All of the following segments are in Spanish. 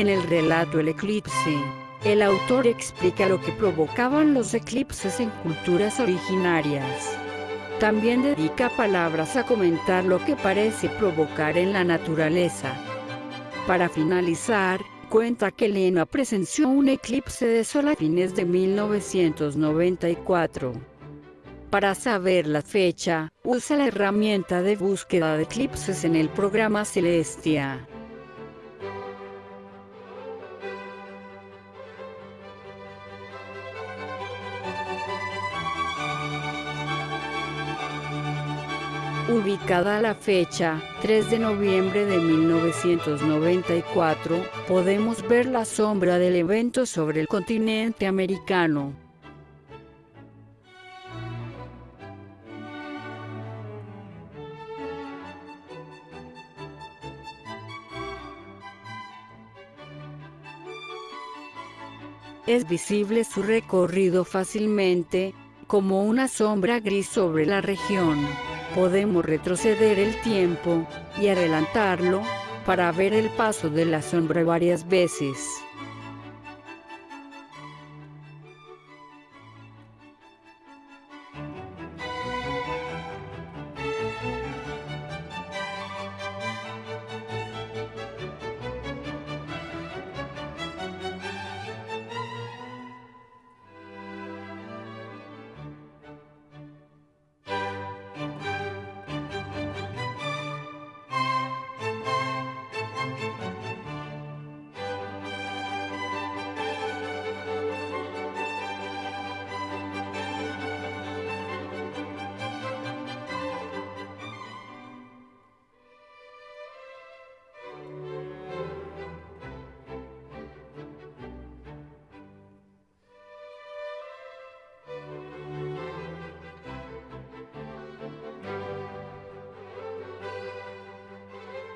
En el relato El eclipse, el autor explica lo que provocaban los eclipses en culturas originarias. También dedica palabras a comentar lo que parece provocar en la naturaleza. Para finalizar, cuenta que Lena presenció un eclipse de sol a fines de 1994. Para saber la fecha, usa la herramienta de búsqueda de eclipses en el programa Celestia. Ubicada a la fecha, 3 de noviembre de 1994, podemos ver la sombra del evento sobre el continente americano. Es visible su recorrido fácilmente, como una sombra gris sobre la región podemos retroceder el tiempo, y adelantarlo, para ver el paso de la sombra varias veces.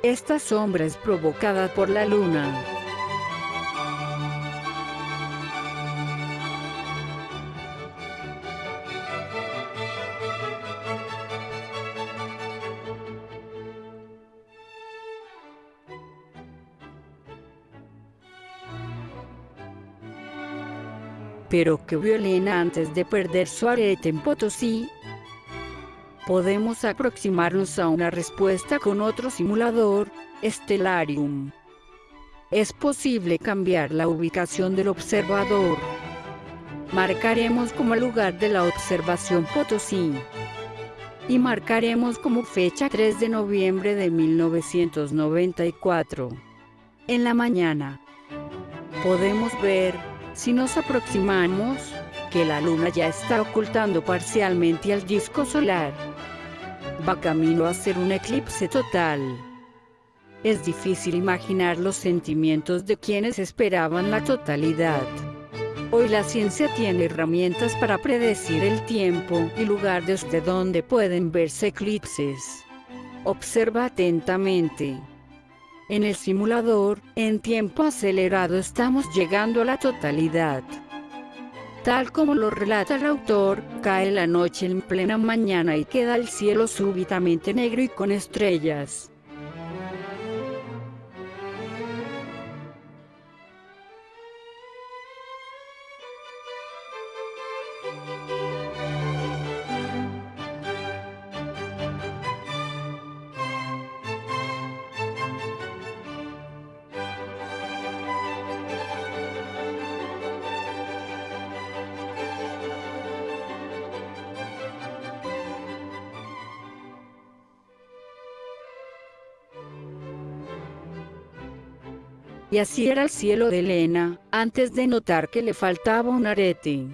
Esta sombra es provocada por la luna. Pero que Violena antes de perder su arete en Potosí, podemos aproximarnos a una respuesta con otro simulador, Stellarium. Es posible cambiar la ubicación del observador. Marcaremos como lugar de la observación Potosí. Y marcaremos como fecha 3 de noviembre de 1994. En la mañana. Podemos ver, si nos aproximamos, que la luna ya está ocultando parcialmente al disco solar va camino a ser un eclipse total. Es difícil imaginar los sentimientos de quienes esperaban la totalidad. Hoy la ciencia tiene herramientas para predecir el tiempo y lugar desde donde pueden verse eclipses. Observa atentamente. En el simulador, en tiempo acelerado estamos llegando a la totalidad. Tal como lo relata el autor, cae la noche en plena mañana y queda el cielo súbitamente negro y con estrellas. Y así era el cielo de Elena, antes de notar que le faltaba un arete.